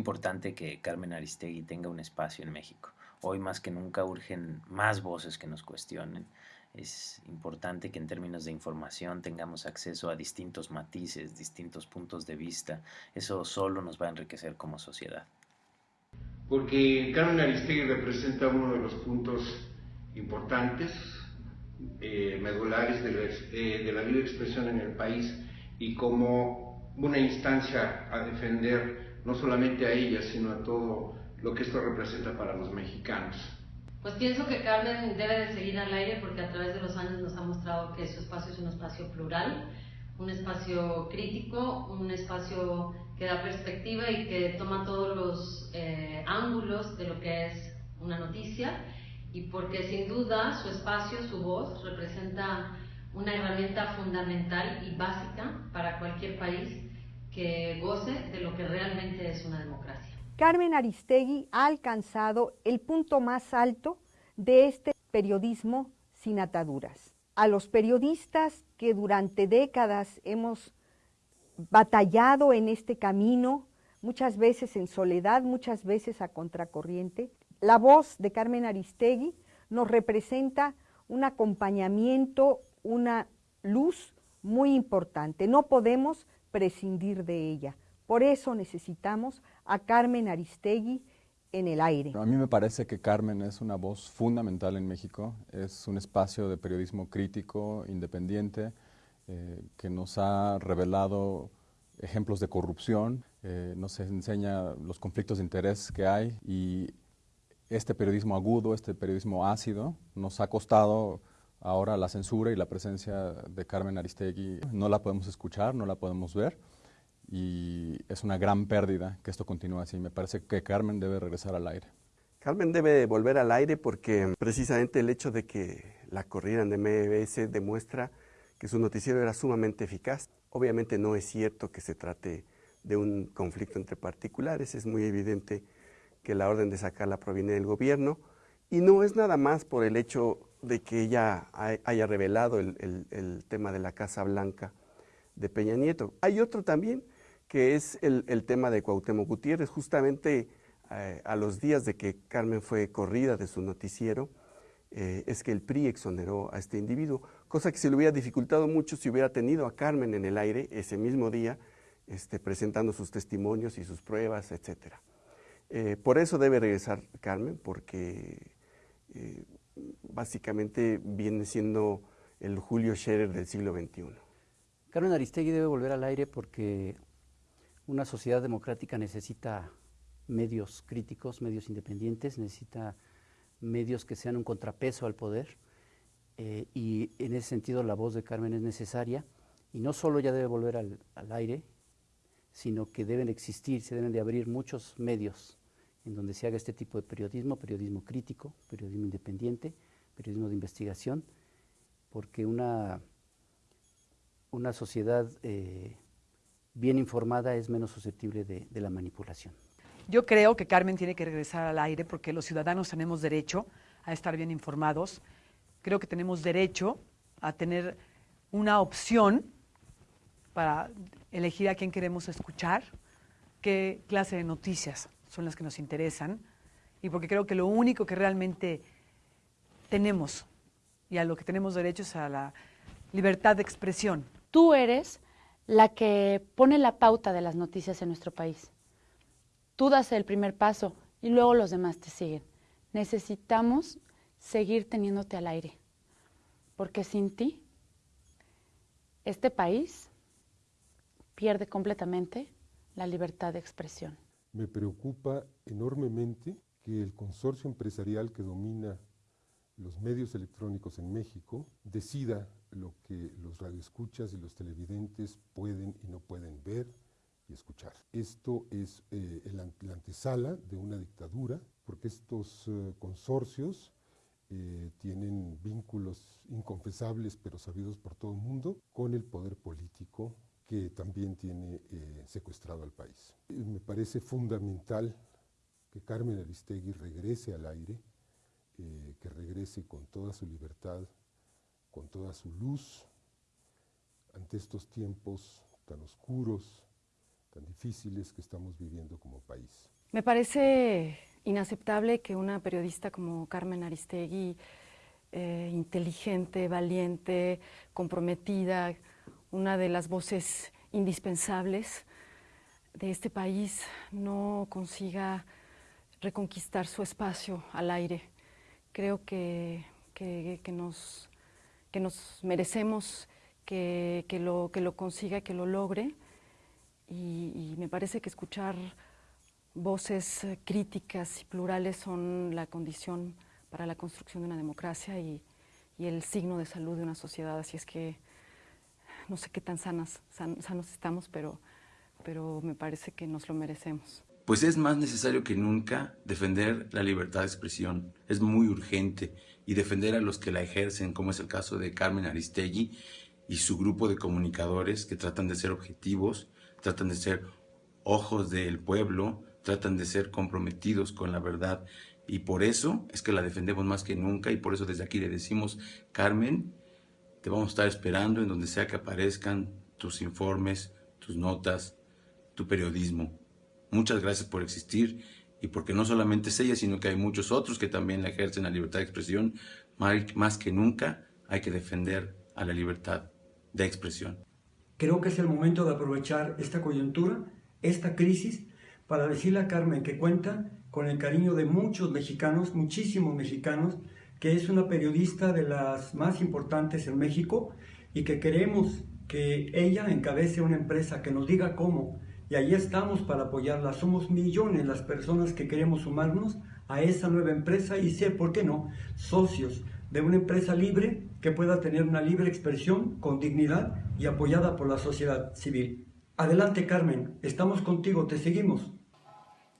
importante que Carmen Aristegui tenga un espacio en México. Hoy más que nunca urgen más voces que nos cuestionen. Es importante que en términos de información tengamos acceso a distintos matices, distintos puntos de vista. Eso solo nos va a enriquecer como sociedad. Porque Carmen Aristegui representa uno de los puntos importantes, eh, medulares de la, eh, de la libre expresión en el país y como una instancia a defender no solamente a ella, sino a todo lo que esto representa para los mexicanos. Pues pienso que Carmen debe de seguir al aire porque a través de los años nos ha mostrado que su espacio es un espacio plural, un espacio crítico, un espacio que da perspectiva y que toma todos los eh, ángulos de lo que es una noticia y porque sin duda su espacio, su voz representa una herramienta fundamental y básica para cualquier país que goce de lo que realmente es una democracia. Carmen Aristegui ha alcanzado el punto más alto de este periodismo sin ataduras. A los periodistas que durante décadas hemos batallado en este camino, muchas veces en soledad, muchas veces a contracorriente, la voz de Carmen Aristegui nos representa un acompañamiento, una luz muy importante. No podemos prescindir de ella. Por eso necesitamos a Carmen Aristegui en el aire. A mí me parece que Carmen es una voz fundamental en México, es un espacio de periodismo crítico, independiente, eh, que nos ha revelado ejemplos de corrupción, eh, nos enseña los conflictos de interés que hay y este periodismo agudo, este periodismo ácido, nos ha costado ahora la censura y la presencia de Carmen Aristegui. No la podemos escuchar, no la podemos ver y es una gran pérdida que esto continúe así. Me parece que Carmen debe regresar al aire. Carmen debe volver al aire porque precisamente el hecho de que la corrieran de MBS demuestra que su noticiero era sumamente eficaz. Obviamente no es cierto que se trate de un conflicto entre particulares, es muy evidente que la orden de sacarla proviene del gobierno y no es nada más por el hecho de que ella haya revelado el, el tema de la Casa Blanca de Peña Nieto. Hay otro también que es el, tema de Cuauhtémoc Gutiérrez. Justamente eh, a los días de que Carmen fue corrida de su noticiero, eh, es que el PRI exoneró a este individuo, cosa que se le hubiera dificultado mucho si hubiera tenido a Carmen en el aire ese mismo día, este, presentando sus testimonios y sus pruebas, etc. Eh, por eso debe regresar Carmen, porque básicamente viene siendo el Julio Scherer del siglo XXI. Carmen Aristegui debe volver al aire porque una sociedad democrática necesita medios críticos, medios independientes, necesita medios que sean un contrapeso al poder eh, y en ese sentido la voz de Carmen es necesaria y no solo ya debe volver al, aire, sino que deben existir, se deben de abrir muchos medios en donde se haga este tipo de periodismo, periodismo crítico, periodismo independiente, periodismo de investigación, porque una, una sociedad eh, bien informada es menos susceptible de, la manipulación. Yo creo que Carmen tiene que regresar al aire porque los ciudadanos tenemos derecho a estar bien informados. Creo que tenemos derecho a tener una opción para elegir a quién queremos escuchar, qué clase de noticias son las que nos interesan y porque creo que lo único que realmente tenemos y a lo que tenemos derecho es a la libertad de expresión. Tú eres la que pone la pauta de las noticias en nuestro país. Tú das el primer paso y luego los demás te siguen. Necesitamos seguir teniéndote al aire, porque sin ti, este país pierde completamente la libertad de expresión. Me preocupa enormemente que el consorcio empresarial que domina los medios electrónicos en México decida lo que los radioescuchas y los televidentes pueden y no pueden ver y escuchar. Esto es eh, la antesala de una dictadura, porque estos eh, consorcios eh, tienen vínculos inconfesables, pero sabidos por todo el mundo, con el poder político que también tiene secuestrado al país. Me parece fundamental que Carmen Aristegui regrese al aire, que regrese con toda su libertad con toda su luz ante estos tiempos tan oscuros tan difíciles que estamos viviendo como país. Me parece inaceptable que una periodista como Carmen Aristegui, eh, inteligente, valiente, comprometida, una de las voces indispensables de este país, no consiga reconquistar su espacio al aire. Creo que, que, nos, que nos merecemos que, lo, que lo consiga, que lo logre. Y, y me parece que escuchar voces críticas y plurales son la condición para la construcción de una democracia y, y, el signo de salud de una sociedad. Así es que no sé qué tan sanas, sanos estamos, pero, pero me parece que nos lo merecemos. Pues es más necesario que nunca defender la libertad de expresión. Es muy urgente y defender a los que la ejercen, como es el caso de Carmen Aristegui y su grupo de comunicadores que tratan de ser objetivos, tratan de ser ojos del pueblo, tratan de ser comprometidos con la verdad y por eso es que la defendemos más que nunca y por eso desde aquí le decimos, Carmen, te vamos a estar esperando en donde sea que aparezcan tus informes, tus notas, tu periodismo. Muchas gracias por existir y porque no solamente es ella, sino que hay muchos otros que también ejercen la libertad de expresión. Más que nunca hay que defender a la libertad de expresión. Creo que es el momento de aprovechar esta coyuntura, esta crisis, para decirle a Carmen que cuenta con el cariño de muchos mexicanos, muchísimos mexicanos, que es una periodista de las más importantes en México y que queremos que ella encabece una empresa que nos diga cómo. Y ahí estamos para apoyarla. Somos millones las personas que queremos sumarnos a esa nueva empresa y ser, ¿por qué no?, socios de una empresa libre que pueda tener una libre expresión con dignidad y apoyada por la sociedad civil. Adelante Carmen, estamos contigo, te seguimos.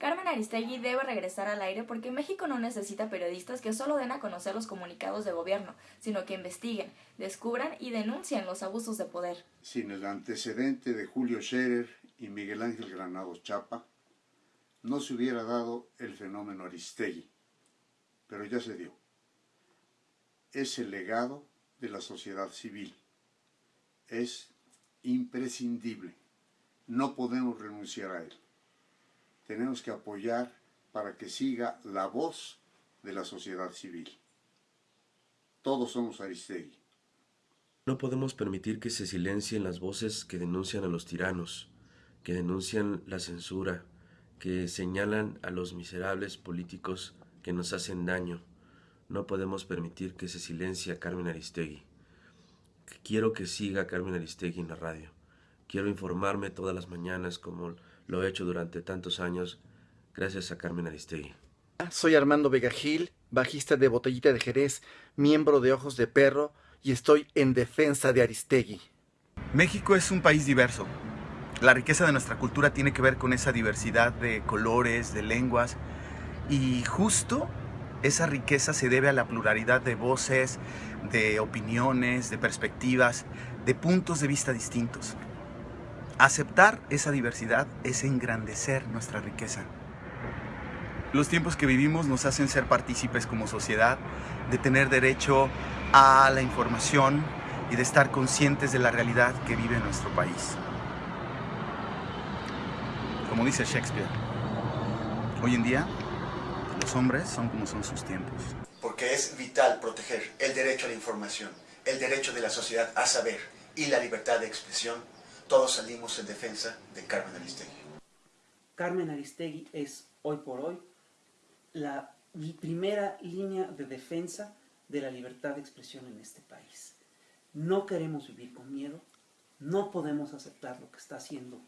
Carmen Aristegui debe regresar al aire porque México no necesita periodistas que solo den a conocer los comunicados de gobierno, sino que investiguen, descubran y denuncien los abusos de poder. Sin el antecedente de Julio Scherer y Miguel Ángel Granados Chapa, no se hubiera dado el fenómeno Aristegui, pero ya se dio. Es el legado de la sociedad civil. Es imprescindible. No podemos renunciar a él tenemos que apoyar para que siga la voz de la sociedad civil. Todos somos Aristegui. No podemos permitir que se silencien las voces que denuncian a los tiranos, que denuncian la censura, que señalan a los miserables políticos que nos hacen daño. No podemos permitir que se silencie a Carmen Aristegui. Quiero que siga Carmen Aristegui en la radio. Quiero informarme todas las mañanas como lo he hecho durante tantos años gracias a Carmen Aristegui. Soy Armando Vega Gil, bajista de Botellita de Jerez, miembro de Ojos de Perro y estoy en defensa de Aristegui. México es un país diverso. La riqueza de nuestra cultura tiene que ver con esa diversidad de colores, de lenguas y justo esa riqueza se debe a la pluralidad de voces, de opiniones, de perspectivas, de puntos de vista distintos. Aceptar esa diversidad es engrandecer nuestra riqueza. Los tiempos que vivimos nos hacen ser partícipes como sociedad, de tener derecho a la información y de estar conscientes de la realidad que vive nuestro país. Como dice Shakespeare, hoy en día los hombres son como son sus tiempos. Porque es vital proteger el derecho a la información, el derecho de la sociedad a saber y la libertad de expresión todos salimos en defensa de Carmen Aristegui. Carmen Aristegui es, hoy por hoy, la primera línea de defensa de la libertad de expresión en este país. No queremos vivir con miedo, no podemos aceptar lo que está haciendo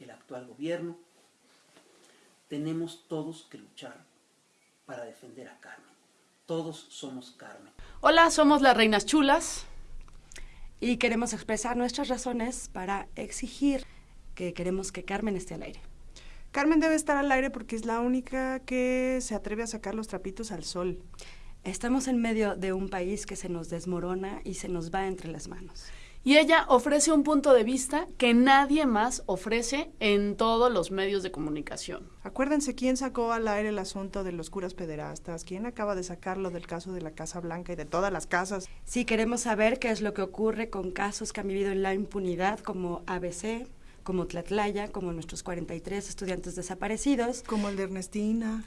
el actual gobierno. Tenemos todos que luchar para defender a Carmen. Todos somos Carmen. Hola, somos las Reinas Chulas y queremos expresar nuestras razones para exigir que queremos que Carmen esté al aire. Carmen debe estar al aire porque es la única que se atreve a sacar los trapitos al sol. Estamos en medio de un país que se nos desmorona y se nos va entre las manos. Y ella ofrece un punto de vista que nadie más ofrece en todos los medios de comunicación. Acuérdense quién sacó al aire el asunto de los curas pederastas, quién acaba de sacarlo del caso de la Casa Blanca y de todas las casas. Sí, queremos saber qué es lo que ocurre con casos que han vivido en la impunidad como ABC, como Tlatlaya, como nuestros 43 estudiantes desaparecidos. Como el de Ernestina.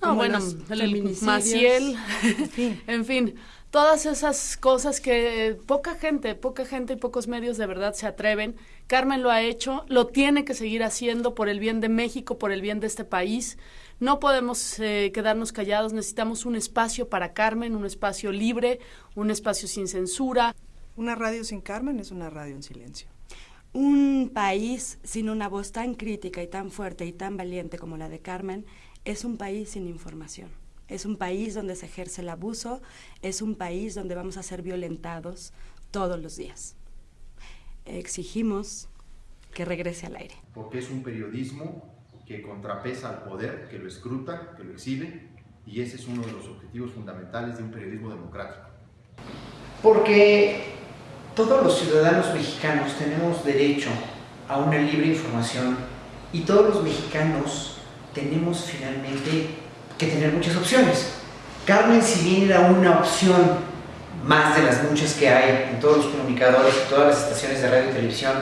No, bueno, el Maciel, en fin, todas esas cosas que poca gente, poca gente y pocos medios de verdad se atreven. Carmen lo ha hecho, lo tiene que seguir haciendo por el bien de México, por el bien de este país. No podemos eh, quedarnos callados, necesitamos un espacio para Carmen, un espacio libre, un espacio sin censura. Una radio sin Carmen es una radio en silencio. Un país sin una voz tan crítica y tan fuerte y tan valiente como la de Carmen es un país sin información. Es un país donde se ejerce el abuso, es un país donde vamos a ser violentados todos los días. Exigimos que regrese al aire. Porque es un periodismo que contrapesa al poder, que lo escruta, que lo exhibe, y ese es uno de los objetivos fundamentales de un periodismo democrático. Porque todos los ciudadanos mexicanos tenemos derecho a una libre información y todos los mexicanos tenemos finalmente que tener muchas opciones. Carmen, si bien era una opción más de las muchas que hay en todos los comunicadores, en todas las estaciones de radio y televisión,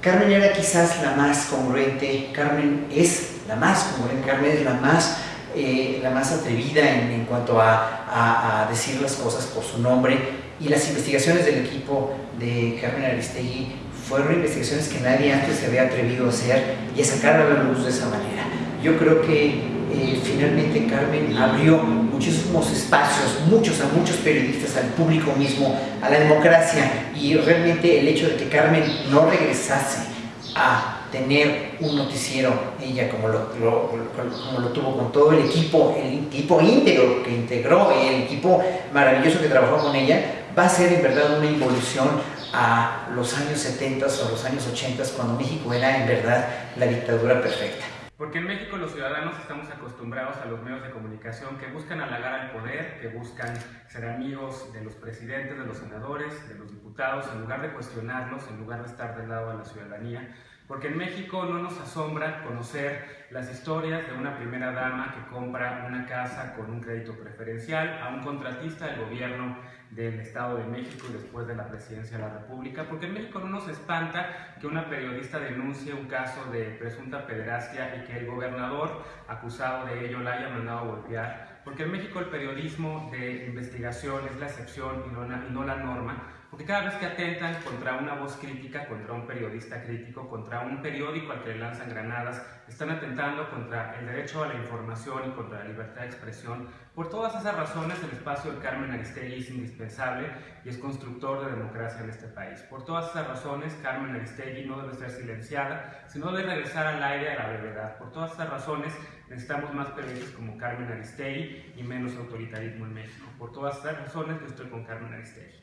Carmen era quizás la más congruente, Carmen es la más congruente, Carmen es la más, eh, la más atrevida en, cuanto a, a, decir las cosas por su nombre y las investigaciones del equipo de Carmen Aristegui fueron investigaciones que nadie antes se había atrevido a hacer y a sacar a la luz de esa manera. Yo creo que eh, finalmente Carmen abrió muchísimos espacios, muchos a muchos periodistas, al público mismo, a la democracia y realmente el hecho de que Carmen no regresase a tener un noticiero, ella como lo, como lo tuvo con todo el equipo, el equipo íntegro que integró, el equipo maravilloso que trabajó con ella, va a ser en verdad una evolución a los años 70 o los años 80 cuando México era en verdad la dictadura perfecta. Porque en México los ciudadanos estamos acostumbrados a los medios de comunicación que buscan halagar al poder, que buscan ser amigos de los presidentes, de los senadores, de los diputados, en lugar de cuestionarlos, en lugar de estar del lado de la ciudadanía. Porque en México no nos asombra conocer las historias de una primera dama que compra una casa con un crédito preferencial a un contratista del gobierno del Estado de México y después de la presidencia de la República, porque en México no nos espanta que una periodista denuncie un caso de presunta pederastia y que el gobernador acusado de ello la haya mandado a golpear, porque en México el periodismo de investigación es la excepción y no la norma, porque cada vez que atentan contra una voz crítica, contra un periodista crítico, contra un periódico al que le lanzan granadas, están atentando contra el derecho a la información y contra la libertad de expresión. Por todas esas razones, el espacio de Carmen Aristegui es indispensable y es constructor de democracia en este país. Por todas esas razones, Carmen Aristegui no debe ser silenciada, sino debe regresar al aire a la brevedad. Por todas esas razones, necesitamos más periodistas como Carmen Aristegui y menos autoritarismo en México. Por todas esas razones, yo estoy con Carmen Aristegui.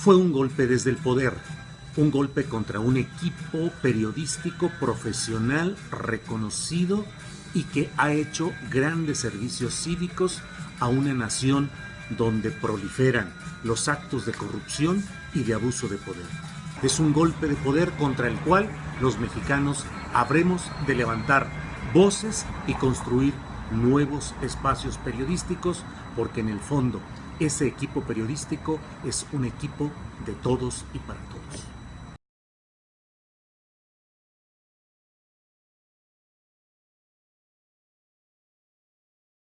Fue un golpe desde el poder, un golpe contra un equipo periodístico profesional reconocido y que ha hecho grandes servicios cívicos a una nación donde proliferan los actos de corrupción y de abuso de poder. Es un golpe de poder contra el cual los mexicanos habremos de levantar voces y construir nuevos espacios periodísticos porque en el fondo ese equipo periodístico es un equipo de todos y para todos.